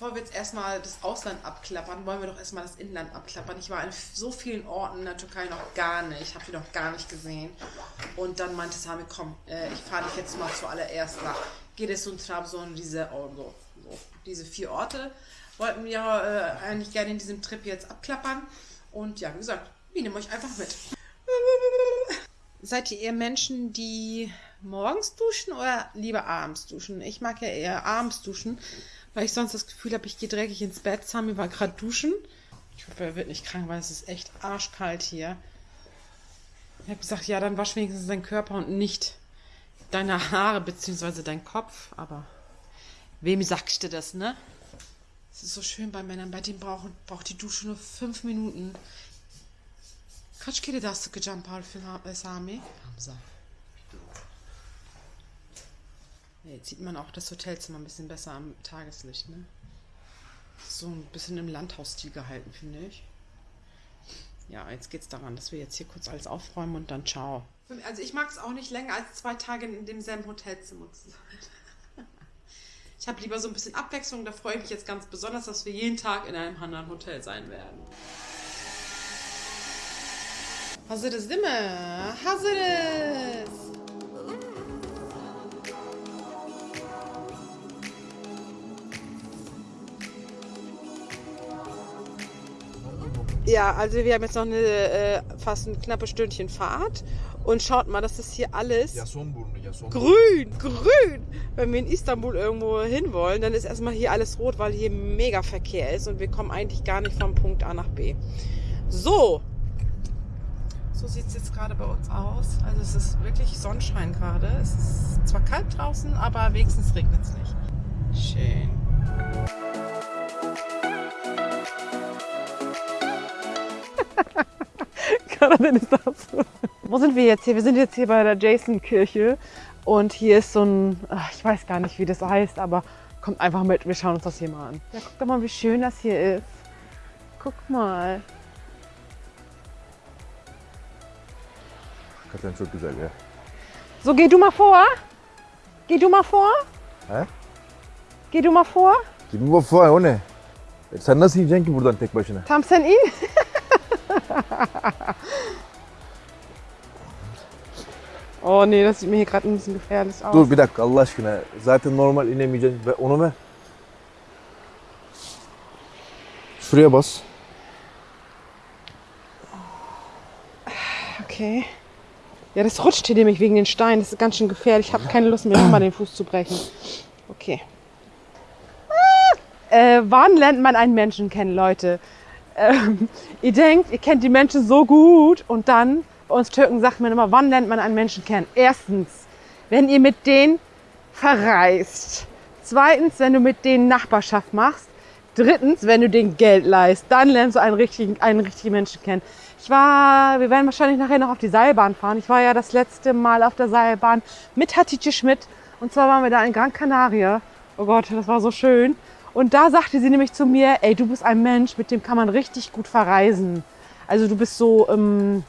bevor wir jetzt erstmal das Ausland abklappern, wollen wir doch erstmal das Inland abklappern. Ich war in so vielen Orten in der Türkei noch gar nicht, habe die noch gar nicht gesehen. Und dann meinte Sami, komm, äh, ich fahre dich jetzt mal zuallererst nach Giresun, Trabzon, diese, oh, so, so, diese vier Orte wollten wir äh, eigentlich gerne in diesem Trip jetzt abklappern. Und ja, wie gesagt, wir nehmen euch einfach mit. Seid ihr eher Menschen, die morgens duschen oder lieber abends duschen? Ich mag ja eher abends duschen, weil ich sonst das Gefühl habe, ich gehe dreckig ins Bett. Sami war gerade duschen. Ich hoffe, er wird nicht krank, weil es ist echt arschkalt hier. Ich habe gesagt, ja, dann wasch wenigstens deinen Körper und nicht deine Haare bzw. deinen Kopf. Aber wem sagst du das, ne? Es ist so schön bei Männern, bei denen brauchen, braucht die Dusche nur fünf Minuten. Kaç kere daha sıkacağım parfüm Sami? Hamza. Jetzt sieht man auch das Hotelzimmer ein bisschen besser am Tageslicht, ne? So ein bisschen im Landhausstil gehalten, finde ich. Ja, jetzt geht's daran, dass wir jetzt hier kurz alles aufräumen und dann ciao. Also ich mag es auch nicht länger als zwei Tage in demselben Hotelzimmer zu sein. Ich habe lieber so ein bisschen Abwechslung. Da freue ich mich jetzt ganz besonders, dass wir jeden Tag in einem anderen Hotel sein werden. Hazırız değil mi? Hazırız. Ja, also wir haben jetzt noch eine äh, fast ein knappe Stündchen Fahrt und schaut mal, das ist hier alles grün, grün. Wenn wir in Istanbul irgendwo hinwollen, dann ist erstmal hier alles rot, weil hier mega Verkehr ist und wir kommen eigentlich gar nicht vom Punkt A nach B. So, so sieht es jetzt gerade bei uns aus. Also es ist wirklich Sonnenschein gerade. Es ist zwar kalt draußen, aber wenigstens regnet es nicht. Schön. Karadin ist das. Wo sind wir jetzt hier? Wir sind jetzt hier bei der Jason-Kirche. Und hier ist so ein, ich weiß gar nicht, wie das heißt, aber kommt einfach mit. Wir schauen uns das hier mal an. Ja, guck doch mal, wie schön das hier ist. Guck mal. Hakikaten çok güzel ya. So, geh du mal vor. Geh du mal vor. He? Geh du mal vor. Gibi bu falan o ne? E Sen nasıl yiyeceksin ki buradan tek başına? Tam sen in. oh nee, das sieht mir hier gerade ein bisschen gefährlich aus. Dur bir dakika Allah aşkına. Zaten normal inemeyeceksin. Onu ver. Şuraya bas. Okay. Ja, das rutscht hier nämlich wegen den Steinen. Das ist ganz schön gefährlich. Ich habe keine Lust mehr, nochmal den Fuß zu brechen. Okay. Äh, wann lernt man einen Menschen kennen, Leute? Ähm, ihr denkt, ihr kennt die Menschen so gut und dann, bei uns Türken sagt man immer, wann lernt man einen Menschen kennen? Erstens, wenn ihr mit denen verreist. Zweitens, wenn du mit denen Nachbarschaft machst. Drittens, wenn du denen Geld leist. Dann lernst du einen richtigen, einen richtigen Menschen kennen. Ich war, wir werden wahrscheinlich nachher noch auf die Seilbahn fahren. Ich war ja das letzte Mal auf der Seilbahn mit Hatice Schmidt. Und zwar waren wir da in Gran Canaria. Oh Gott, das war so schön. Und da sagte sie nämlich zu mir, ey, du bist ein Mensch, mit dem kann man richtig gut verreisen. Also du bist so, ähm,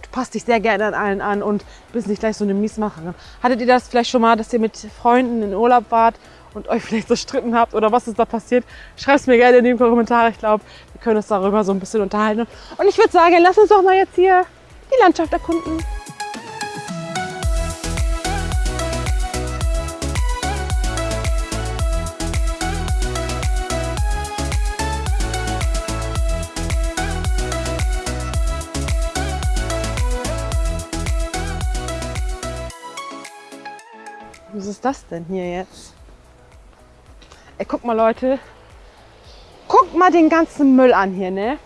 du passt dich sehr gerne an allen an und bist nicht gleich so eine Miesmacherin. Hattet ihr das vielleicht schon mal, dass ihr mit Freunden in Urlaub wart und euch vielleicht zerstritten habt oder was ist da passiert? Schreibt es mir gerne in die Kommentare. Ich glaube, wir können uns darüber so ein bisschen unterhalten. Und ich würde sagen, lass uns doch mal jetzt hier die Landschaft erkunden. Das denn hier jetzt? Ey, guck mal, Leute. Guckt mal den ganzen Müll an hier, ne?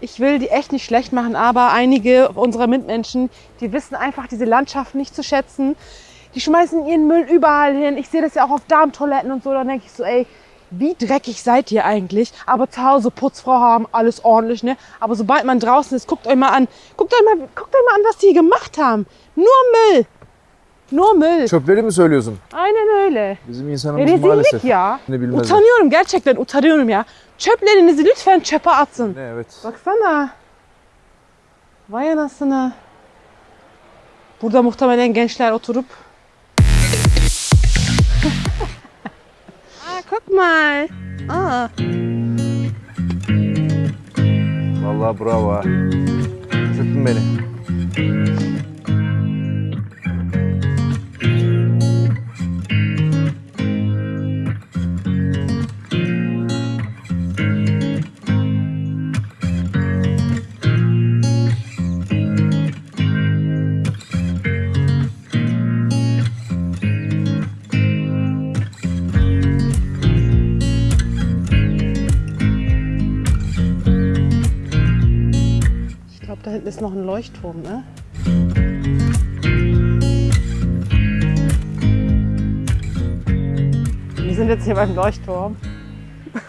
Ich will die echt nicht schlecht machen, aber einige unserer Mitmenschen, die wissen einfach diese Landschaft nicht zu schätzen. Die schmeißen ihren Müll überall hin. Ich sehe das ja auch auf Darmtoiletten und so. Dann denke ich so, ey, wie dreckig seid ihr eigentlich? Aber zu Hause Putzfrau haben, alles ordentlich, ne? Aber sobald man draußen ist, guckt euch mal an. Guckt euch mal, guckt euch mal an, was die gemacht haben. Nur Müll. Nur Müll. Çöpleri mi söylüyorsun? Aynen öyle. Bizim insanımız rezillik maalesef ya. ne bilmez. Utanıyorum gerçekten utanıyorum ya. Çöplerinizi lütfen çöpe atın. Ne evet. Baksana. Vay anasını. Burada muhtemelen gençler oturup guck mal. Ah. Vallahi bravo. Şaşırttın beni. Noch ein Leuchtturm, ne? Wir sind jetzt hier beim Leuchtturm.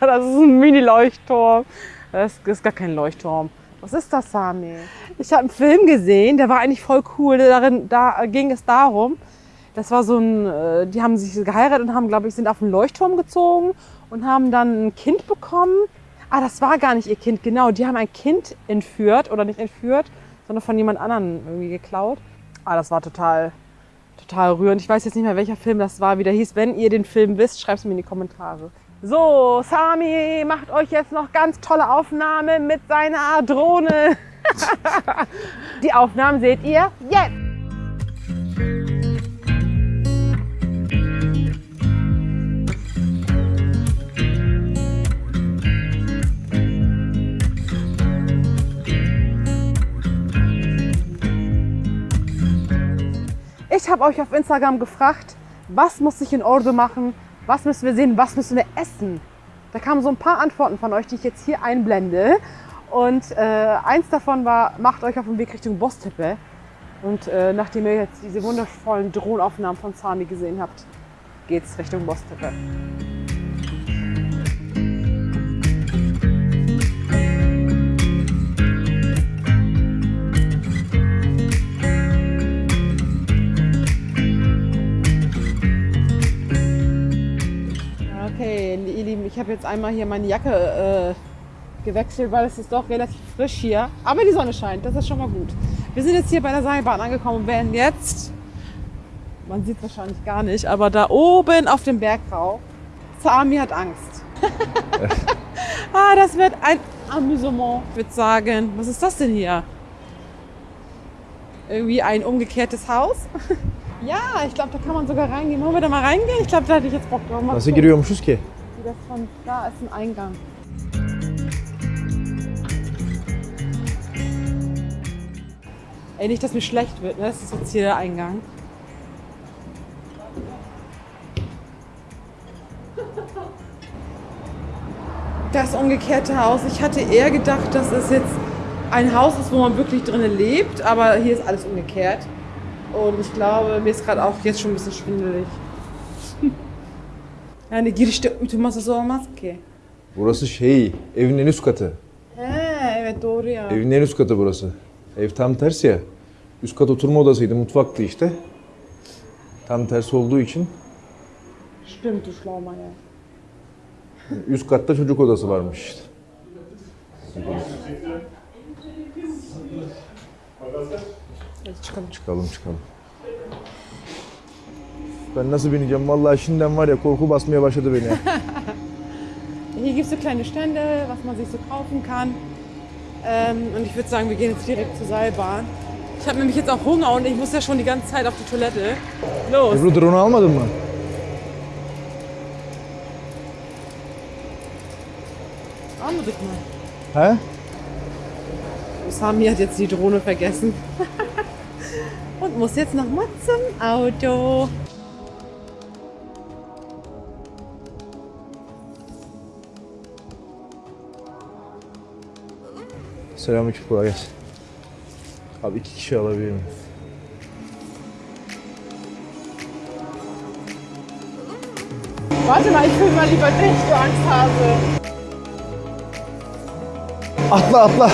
das ist ein Mini-Leuchtturm. Das ist gar kein Leuchtturm. Was ist das, Sami? Ich habe einen Film gesehen, der war eigentlich voll cool. Darin, da ging es darum, das war so ein, äh, die haben sich geheiratet und haben, glaube ich, sind auf einen Leuchtturm gezogen und haben dann ein Kind bekommen. Ah, das war gar nicht ihr Kind, genau. Die haben ein Kind entführt oder nicht entführt, sondern von jemand anderem irgendwie geklaut. Ah, das war total, total rührend. Ich weiß jetzt nicht mehr, welcher Film das war, wie der hieß. Wenn ihr den Film wisst, schreibt es mir in die Kommentare. So, Sami macht euch jetzt noch ganz tolle Aufnahme mit seiner Drohne. die Aufnahmen seht ihr jetzt. Ich habe euch auf Instagram gefragt, was muss ich in Ordo machen, was müssen wir sehen, was müssen wir essen. Da kamen so ein paar Antworten von euch, die ich jetzt hier einblende. Und äh, eins davon war, macht euch auf den Weg Richtung Bostepe. Und äh, nachdem ihr jetzt diese wundervollen Drohnenaufnahmen von Sami gesehen habt, geht's Richtung Bostepe. Habe jetzt einmal hier meine Jacke äh, gewechselt, weil es ist doch relativ frisch hier. Aber die Sonne scheint, das ist schon mal gut. Wir sind jetzt hier bei der Seilbahn angekommen und werden jetzt, man sieht wahrscheinlich gar nicht, aber da oben auf dem Berg rauf. Sami hat Angst. ah, das wird ein Amüsement, ich würde sagen. Was ist das denn hier? Irgendwie ein umgekehrtes Haus? ja, ich glaube, da kann man sogar reingehen. Wollen wir da mal reingehen? Ich glaube, da hätte ich jetzt Bock drauf. Mal Nasıl gucken. giriyormuşuz ki? Das von da ist ein Eingang. Ey, nicht, dass mir schlecht wird, ne? Das ist jetzt hier der Eingang. Das umgekehrte Haus. Ich hatte eher gedacht, dass es jetzt ein Haus ist, wo man wirklich drinnen lebt, aber hier ist alles umgekehrt. Und ich glaube, mir ist gerade auch jetzt schon ein bisschen schwindelig. Yani girişte ütü masası olmaz ki. Burası şey, evin en üst katı. He evet doğru ya. Evin en üst katı burası. Ev tam tersi ya. Üst kat oturma odasıydı, mutfaktı işte. Tam tersi olduğu için Stimmt, du Schlaumann, ja. üst katta çocuk odası varmış işte. Hadi çıkalım. Çıkalım çıkalım. Ben nasıl bineceğim? Vallahi şimdiden var ya korku basmaya başladı beni. Hier gibt es so kleine Stände, was man sich so kaufen kann. Ähm, und ich würde sagen, wir gehen jetzt direkt zur Seilbahn. Ich habe nämlich jetzt auch Hunger und ich muss ja schon die ganze Zeit auf die Toilette. Los. Ebru drone almadın mı? Anrück mal. He? Sami hat jetzt die Drohne vergessen. und muss jetzt noch mal zum Auto. Selamünaleyküm kolay gelsin. Abi iki kişi alabilir miyim? Warte mal, ich filme mal lieber dich, du Angsthase. Atla atla.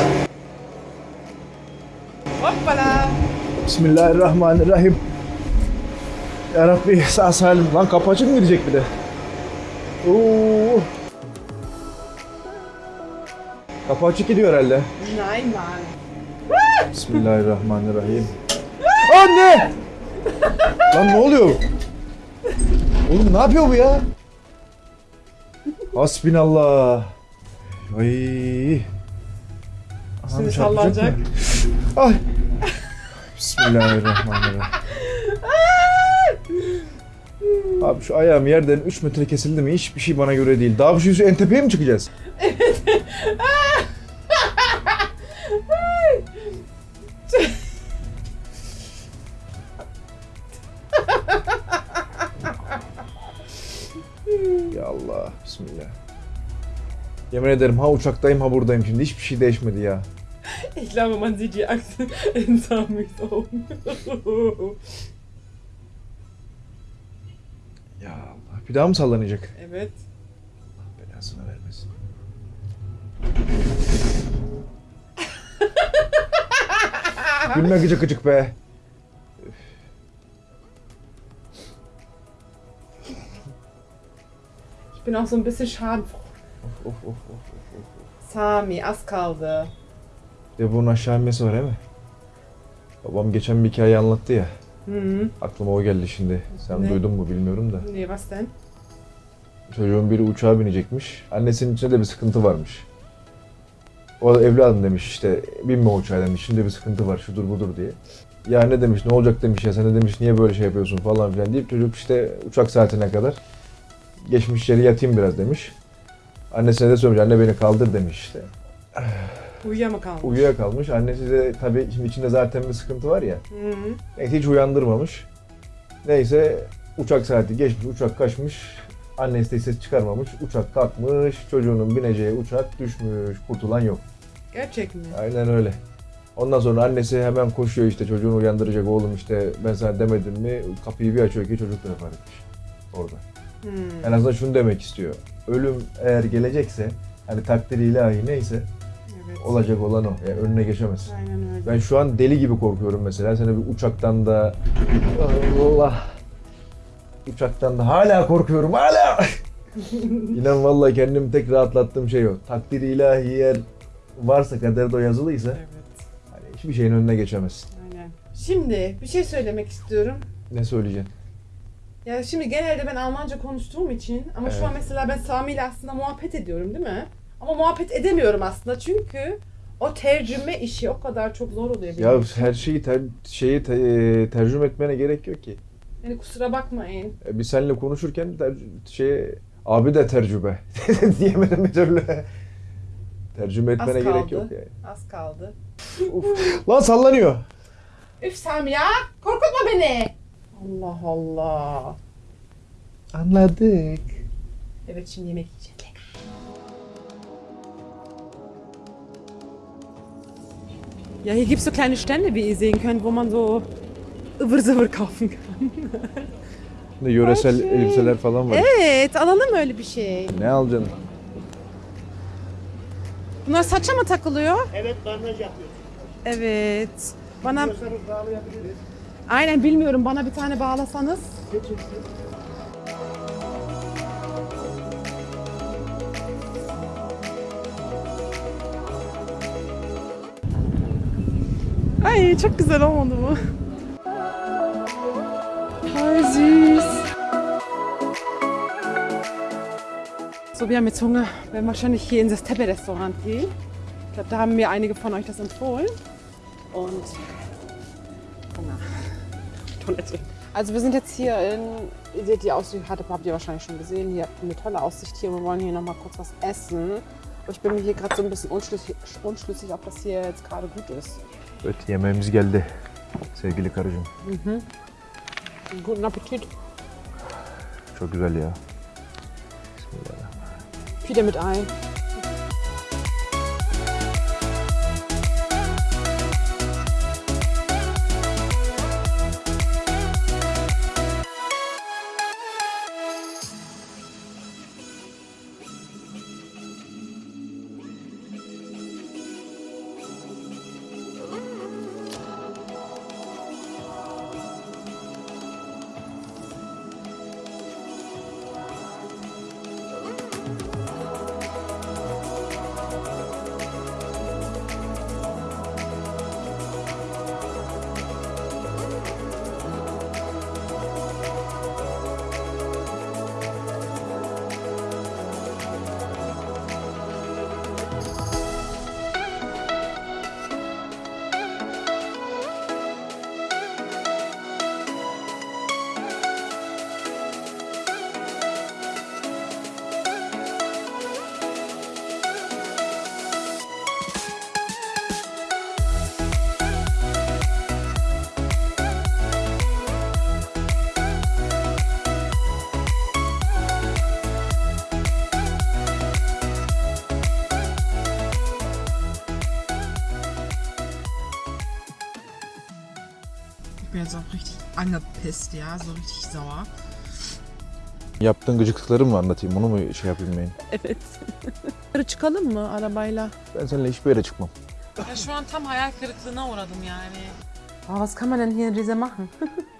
Hoppala. Bismillahirrahmanirrahim. Ya Rabbi sağ salim. Lan kapı açık mı gidecek bir de? Oo. Kapı açık gidiyor herhalde. Nein, Mann. Bismillahirrahmanirrahim. Anne! Lan ne oluyor? Oğlum ne yapıyor bu ya? Hasbinallah. Ay. Aha, Şimdi sallanacak. Ay. Bismillahirrahmanirrahim. Abi şu ayağım yerden 3 metre kesildi mi hiçbir şey bana göre değil. Daha bir şey en tepeye mi çıkacağız? Ya Allah, bismillah. Yemin ederim ha uçaktayım ha buradayım şimdi hiçbir şey değişmedi ya. Ich glaube, man sieht die in Augen. Ya Allah bir daha mı sallanacak? evet. Gülme gıcık gıcık be. Ich bin auch so ein bisschen schadenfroh. Of of of of of. of. Sami, az kaldı. Ve bunun aşağı inmesi var değil mi? Babam geçen bir hikaye anlattı ya. Hı. Aklıma o geldi şimdi. Sen Ne? duydun mu bilmiyorum da. Nee, was denn? Çocuğun biri uçağa binecekmiş. Annesinin içinde de bir sıkıntı varmış. O da evladım demiş işte binme uçağa demiş. Şimdi bir sıkıntı var şudur budur diye. Ya ne demiş ne olacak demiş ya sen de demiş niye böyle şey yapıyorsun falan filan deyip çocuk işte uçak saatine kadar geçmiş yere yatayım biraz demiş. Annesine de söylemiş anne beni kaldır demiş işte. Uyuyamakalmış. Uyuyakalmış. Annesi de tabii şimdi içinde zaten bir sıkıntı var ya. Hı. Neyse hiç uyandırmamış. Neyse uçak saati geçmiş, uçak kaçmış. Annesi de ses çıkarmamış. Uçak kalkmış, çocuğunun bineceği uçak düşmüş. Kurtulan yok. Gerçek mi? Aynen öyle. Ondan sonra annesi hemen koşuyor işte çocuğunu uyandıracak oğlum işte ben sana demedim mi kapıyı bir açıyor ki çocuk vefat etmiş orada. Hı. En azından şunu demek istiyor. Ölüm eğer gelecekse hani takdiri ilahi neyse Evet. olacak olan o. Yani önüne geçemez. Aynen öyle. Ben şu an deli gibi korkuyorum mesela. Seni bir uçaktan da Allah uçaktan da hala korkuyorum hala. İnan vallahi kendimi tek rahatlattığım şey o. Takdir ilahi eğer varsa kaderde o yazılıysa Evet. hani hiçbir şeyin önüne geçemezsin. Aynen. Şimdi bir şey söylemek istiyorum. Ne söyleyeceksin? Ya şimdi genelde ben Almanca konuştuğum için ama şu an Evet. mesela ben Sami ile aslında muhabbet ediyorum değil mi? Ama muhabbet edemiyorum aslında çünkü o tercüme işi o kadar çok zor oluyor benim Ya için. her şeyi ter, şeyi te- e, tercüme etmene gerek yok ki. Yani kusura bakmayın. E, Biz seninle konuşurken ter, şey abi de tercüme diyemedim bir türlü. Tercüme Az etmene gerek kaldı. yok yani. Az kaldı. Lan sallanıyor. Üf Sami ya korkutma beni. Allah Allah. Anladık. Evet şimdi yemek yiyeceğim. Ja, hier gibt es so kleine Stände, wie ihr sehen könnt, wo man so ıvır kaufen kann. Ne yöresel Ay, şey. elbiseler falan var. Evet, alalım öyle bir şey. Ne alacaksın? Bunlar saça mı takılıyor? Evet bandaj yapıyoruz. Evet. Bana bağlayabiliriz. aynen bilmiyorum bana bir tane bağlasanız. Ay çok güzel olmadı bu. So, wir haben jetzt Hunger. Wir werden wahrscheinlich hier in das Teppe-Restaurant gehen. Ich glaube, da haben mir einige von euch das empfohlen. Und Hunger. Toilette. Also wir sind jetzt hier in, ihr seht die Aussicht, habt habt ihr wahrscheinlich schon gesehen, hier habt eine tolle Aussicht hier. Wir wollen hier nochmal kurz was essen. Aber ich bin mir hier gerade so ein bisschen unschlüssig, unschlüssig, ob das hier jetzt gerade gut ist. Evet yemeğimiz geldi. Sevgili karıcığım. Guten Appetit. Çok güzel ya. Wieder mit ein. Jetzt auch richtig angepisst, ja, so richtig sauer. Yaptığın gıcıklıkları mı anlatayım? Onu mu şey yapayım ben? Evet. Yukarı çıkalım mı arabayla? Ben seninle hiçbir yere çıkmam. Ja, şu an tam hayal kırıklığına uğradım yani. Oh, was kann man denn hier in Riese machen?